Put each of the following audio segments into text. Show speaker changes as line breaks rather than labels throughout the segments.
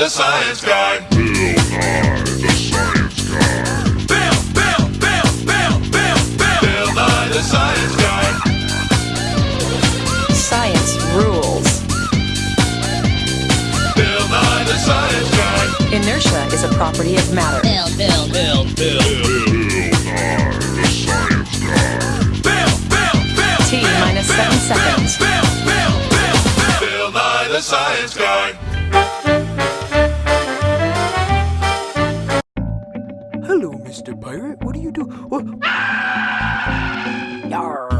the Science Guy.
Bill Nye, the science guy.
Bill, Bill, Bill, Bill, Bill, Bill. Bill Nye the Science Guy.
Science rules.
Bill Nye the Science Guy.
Inertia is a property of matter.
Bill, Bill, Bill,
Bill Nye, the science guy.
Bill, Bill, Bill.
T minus seven seconds.
Bill, Bill, Bill, Bill. Bill Nye the Science Guy.
Mr. Pirate. What do you do? Yarr.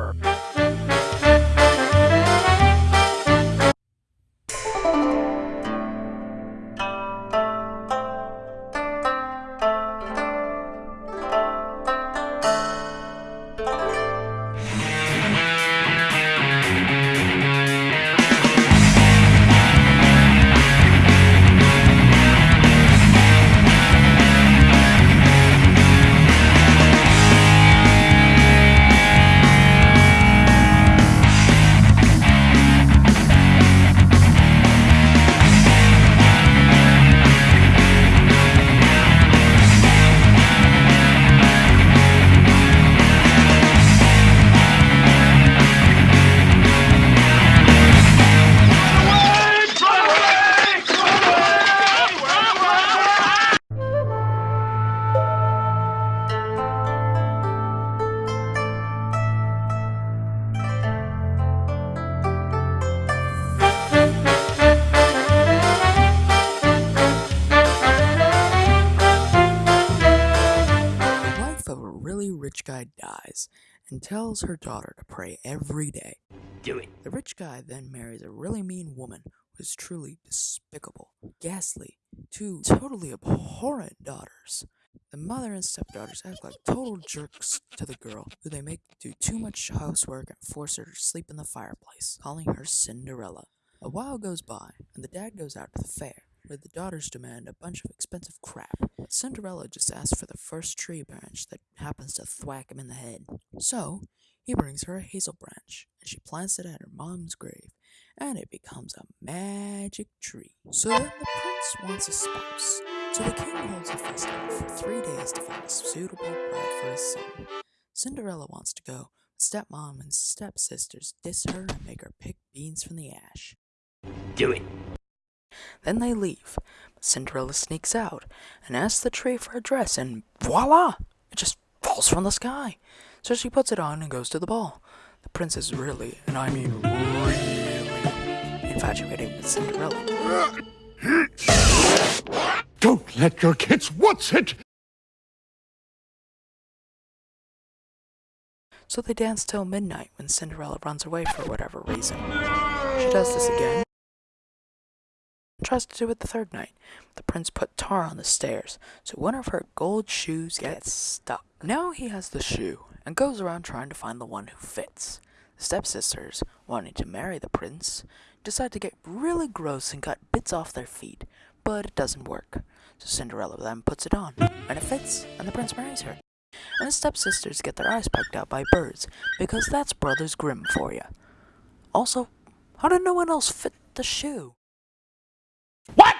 Rich guy dies and tells her daughter to pray every day.
Do it.
The rich guy then marries a really mean woman who is truly despicable, ghastly, two totally abhorrent daughters. The mother and stepdaughters act like total jerks to the girl, who they make do too much housework and force her to sleep in the fireplace, calling her Cinderella. A while goes by, and the dad goes out to the fair, where the daughters demand a bunch of expensive crap. But Cinderella just asks for the first tree branch that happens to thwack him in the head. So, he brings her a hazel branch, and she plants it at her mom's grave, and it becomes a magic tree. So then the prince wants a spouse. So the king holds a festival for three days to find a suitable bride for his son. Cinderella wants to go, but stepmom and stepsisters diss her and make her pick beans from the ash.
Do it.
Then they leave. But Cinderella sneaks out and asks the tree for a dress, and voila! It just falls from the sky. So she puts it on and goes to the ball. The prince is really, and I mean really, infatuated with Cinderella.
Don't let your kids what's it?
So they dance till midnight when Cinderella runs away for whatever reason. She does this again. Tries to do it the third night. The prince put tar on the stairs, so one of her gold shoes gets stuck. Now he has the shoe and goes around trying to find the one who fits. The stepsisters, wanting to marry the prince, decide to get really gross and cut bits off their feet, but it doesn't work. So Cinderella then puts it on, and it fits, and the prince marries her. And the stepsisters get their eyes poked out by birds, because that's Brothers Grimm for you. Also, how did no one else fit the shoe?
What?